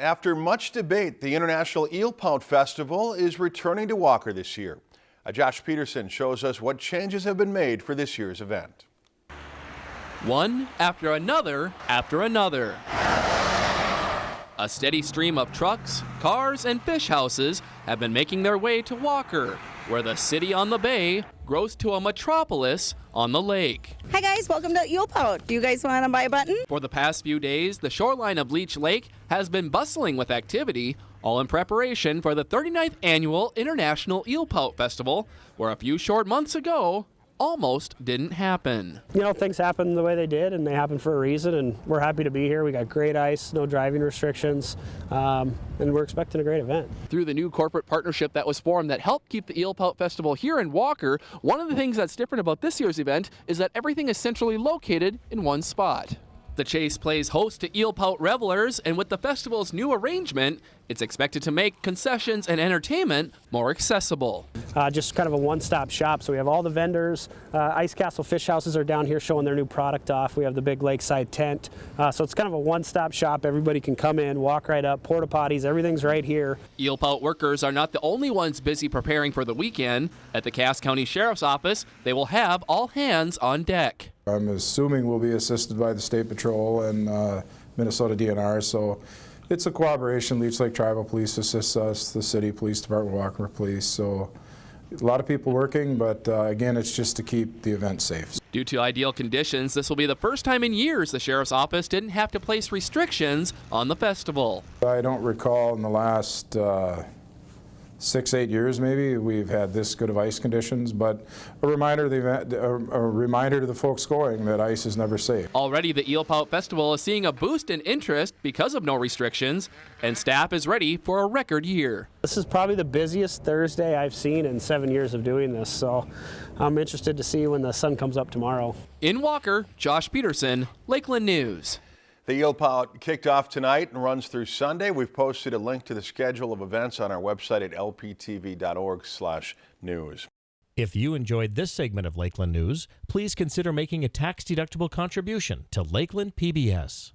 After much debate, the International Eel Pout Festival is returning to Walker this year. Josh Peterson shows us what changes have been made for this year's event. One after another after another. A steady stream of trucks, cars, and fish houses have been making their way to Walker, where the city on the bay grows to a metropolis on the lake. Hi guys, welcome to Eel Pout. Do you guys want to buy a button? For the past few days, the shoreline of Leech Lake has been bustling with activity, all in preparation for the 39th annual International Eel Pout Festival, where a few short months ago, almost didn't happen. You know, things happen the way they did, and they happen for a reason, and we're happy to be here. We got great ice, no driving restrictions, um, and we're expecting a great event. Through the new corporate partnership that was formed that helped keep the Eel Pout Festival here in Walker, one of the things that's different about this year's event is that everything is centrally located in one spot. The Chase plays host to Eel Pout revelers, and with the festival's new arrangement, it's expected to make concessions and entertainment more accessible. Uh, just kind of a one-stop shop. So we have all the vendors. Uh, Ice Castle Fish Houses are down here showing their new product off. We have the big lakeside tent. Uh, so it's kind of a one-stop shop. Everybody can come in, walk right up, porta potties, everything's right here. Eel Pout workers are not the only ones busy preparing for the weekend. At the Cass County Sheriff's Office, they will have all hands on deck. I'm assuming we'll be assisted by the State Patrol and uh, Minnesota DNR, so it's a cooperation. Leech Lake Tribal Police assists us, the City Police Department, Walker Police, so a lot of people working, but uh, again, it's just to keep the event safe. Due to ideal conditions, this will be the first time in years the Sheriff's Office didn't have to place restrictions on the festival. I don't recall in the last uh, six, eight years maybe, we've had this good of ice conditions, but a reminder, the event, a, a reminder to the folks going that ice is never safe. Already the Eel Pout Festival is seeing a boost in interest because of no restrictions, and staff is ready for a record year. This is probably the busiest Thursday I've seen in seven years of doing this, so I'm interested to see when the sun comes up tomorrow. In Walker, Josh Peterson, Lakeland News. The Eel Pout kicked off tonight and runs through Sunday. We've posted a link to the schedule of events on our website at lptv.org/news. If you enjoyed this segment of Lakeland News, please consider making a tax-deductible contribution to Lakeland PBS.